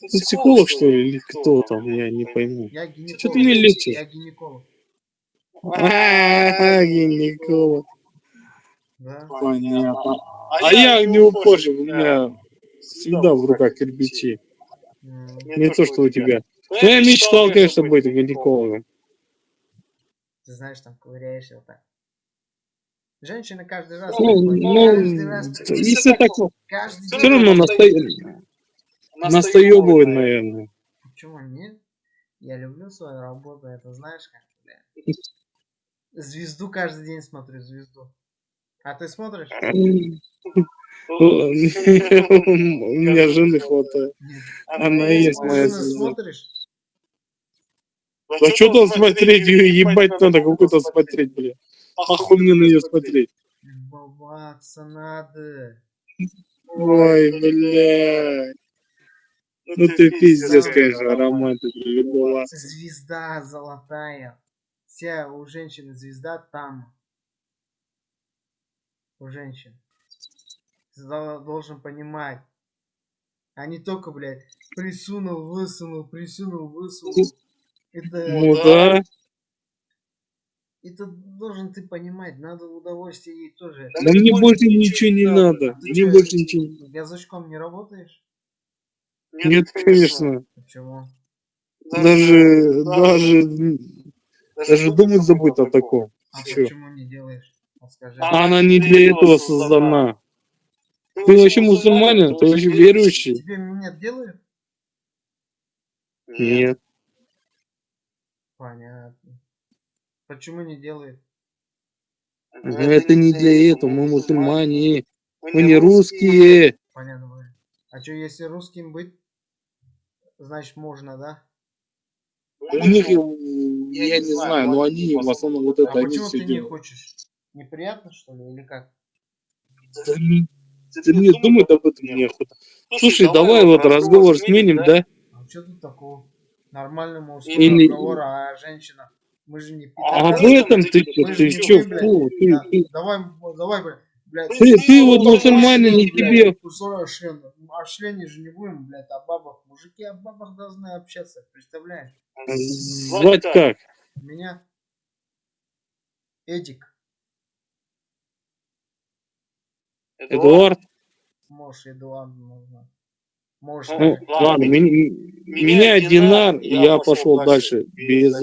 Ты психолог, что ли, или кто там, я не пойму. Я гинеколог. Что ты мне лечишь? Я гинеколог. А, гинеколог. Понятно. А я не упорщик, у меня всегда в руках кирпичи. Не то, что у тебя. Ну, я мечтал, конечно, быть гинекологом. Ты знаешь, там ковыряешься вот так. Женщины каждый раз... Ну, ну, если так, каждый все равно настоебывает, наверное. Почему нет? Я люблю свою работу, это знаешь как, бля. Звезду каждый день смотрю, звезду. А ты смотришь? У меня жены хватает. Нет. Она и есть моя звезда. смотришь? Да что там смотреть, ебать надо какую-то смотреть, бля. Ахуй мне на нее смотреть. Любоваться надо. Ой, бля. Ну ты пиздец, конечно, романтик, любоваться. Звезда золотая. Вся у женщины звезда там. У женщин. Должен понимать. А не только, блядь, присунул, высунул, присунул, высунул. Это, Ну да. это должен ты понимать. Надо удовольствие ей тоже. Да мне больше ничего не надо. Мне больше ничего не Язычком не работаешь? Нет, конечно. Почему? Даже, даже, даже думать забудь о таком. А Чё? почему не делаешь? Вот скажи. Она не для этого создана. Ты вообще мусульманин? Ты вообще верующий? Тебе минет делают? Нет. Понятно. Почему не делает? Но это не для этого. Мы мусульмане. Мы не русские. Понятно. А что, если русским быть, значит можно, да? У них, я не знаю, но они в основном вот А это, они почему все ты не хочешь? Неприятно, что ли, или как? Да не- да мне думать об этом неохота. Слушай, давай вот разговор сменим, да? А что тут такого? Нормальный мужской Или- разговор, а женщина. Мы же не А в пидорасы. этом ты ты не чё, вы, блядь. фу, ты, Да, ты, Давай, давай, блядь, блядь. ты, ты вот мусульманин, не тебе, Кусок члена. О члене же не будем, блядь, о бабах. Мужики о бабах должны общаться, представляешь? звать как? Меня Эдик, Эдуард? можешь Эдуард можно. Можешь Ну, сказать. ладно, меня, меня Динар, я пошел дальше, без